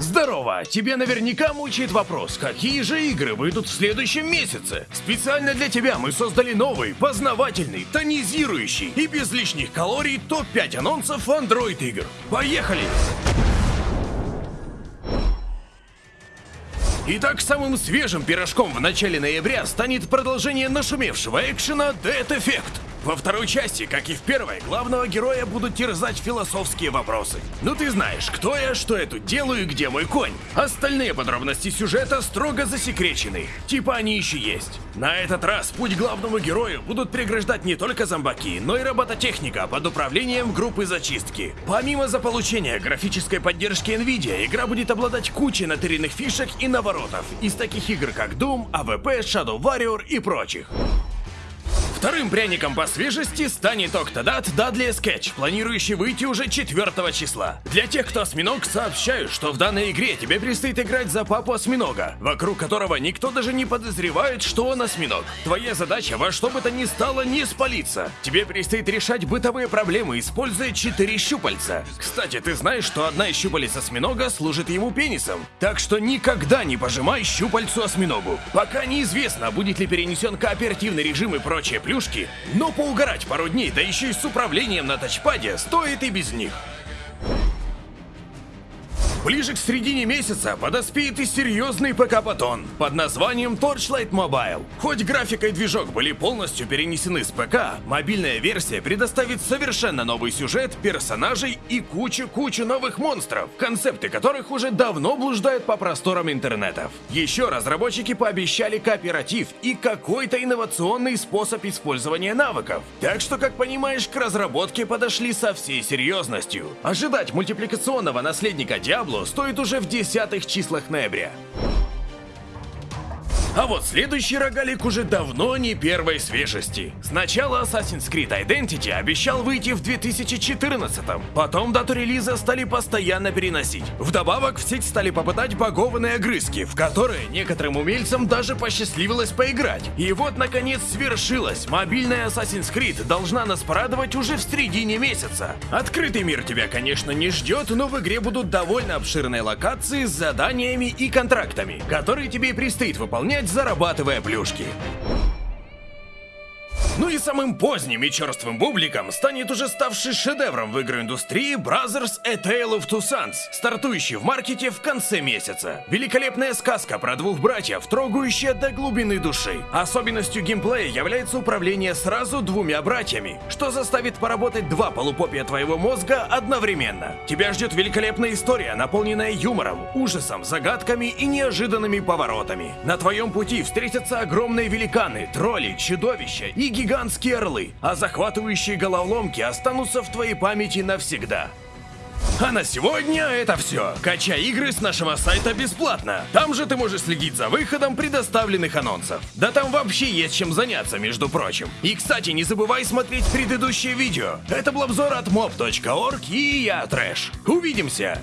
Здорово! Тебе наверняка мучает вопрос, какие же игры выйдут в следующем месяце? Специально для тебя мы создали новый, познавательный, тонизирующий и без лишних калорий топ-5 анонсов Android игр. Поехали! Итак, самым свежим пирожком в начале ноября станет продолжение нашумевшего экшена Dead Effect. Во второй части, как и в первой, главного героя будут терзать философские вопросы. Ну ты знаешь, кто я, что я тут делаю и где мой конь. Остальные подробности сюжета строго засекречены. Типа они еще есть. На этот раз путь главному герою будут преграждать не только зомбаки, но и робототехника под управлением группы зачистки. Помимо заполучения графической поддержки Nvidia, игра будет обладать кучей натыренных фишек и наворотов из таких игр как Doom, AVP, Shadow Warrior и прочих. Вторым пряником по свежести станет Octodad Dudley Sketch, планирующий выйти уже 4 числа. Для тех, кто осьминог, сообщаю, что в данной игре тебе предстоит играть за папу осьминога, вокруг которого никто даже не подозревает, что он осьминог. Твоя задача во что бы то ни стало не спалиться. Тебе предстоит решать бытовые проблемы, используя 4 щупальца. Кстати, ты знаешь, что одна из щупалец осьминога служит ему пенисом. Так что никогда не пожимай щупальцу осьминогу. Пока неизвестно, будет ли перенесен кооперативный режим и прочее плюшки, но поугарать пару дней, да еще и с управлением на тачпаде, стоит и без них. Ближе к середине месяца подоспеет и серьезный ПК-батон под названием Torchlight Mobile. Хоть графика и движок были полностью перенесены с ПК, мобильная версия предоставит совершенно новый сюжет, персонажей и кучу-кучу новых монстров, концепты которых уже давно блуждают по просторам интернетов. Еще разработчики пообещали кооператив и какой-то инновационный способ использования навыков. Так что, как понимаешь, к разработке подошли со всей серьезностью. Ожидать мультипликационного наследника Diablo Диабло стоит уже в десятых числах ноября. А вот следующий рогалик уже давно не первой свежести. Сначала Assassin's Creed Identity обещал выйти в 2014 -м. Потом дату релиза стали постоянно переносить. Вдобавок в сеть стали попадать багованные огрызки, в которые некоторым умельцам даже посчастливилось поиграть. И вот наконец свершилось. Мобильная Assassin's Creed должна нас порадовать уже в середине месяца. Открытый мир тебя, конечно, не ждет, но в игре будут довольно обширные локации с заданиями и контрактами, которые тебе предстоит выполнять зарабатывая плюшки. Ну и самым поздним и черствым бубликом станет уже ставший шедевром в игроиндустрии Brothers A Tale of Two Sons, стартующий в маркете в конце месяца. Великолепная сказка про двух братьев, трогающая до глубины души. Особенностью геймплея является управление сразу двумя братьями, что заставит поработать два полупопия твоего мозга одновременно. Тебя ждет великолепная история, наполненная юмором, ужасом, загадками и неожиданными поворотами. На твоем пути встретятся огромные великаны, тролли, чудовища и гигантские гигантские орлы, а захватывающие головоломки останутся в твоей памяти навсегда. А на сегодня это все. Качай игры с нашего сайта бесплатно. Там же ты можешь следить за выходом предоставленных анонсов. Да там вообще есть чем заняться, между прочим. И, кстати, не забывай смотреть предыдущее видео. Это был обзор от mob.org и я, Трэш. Увидимся!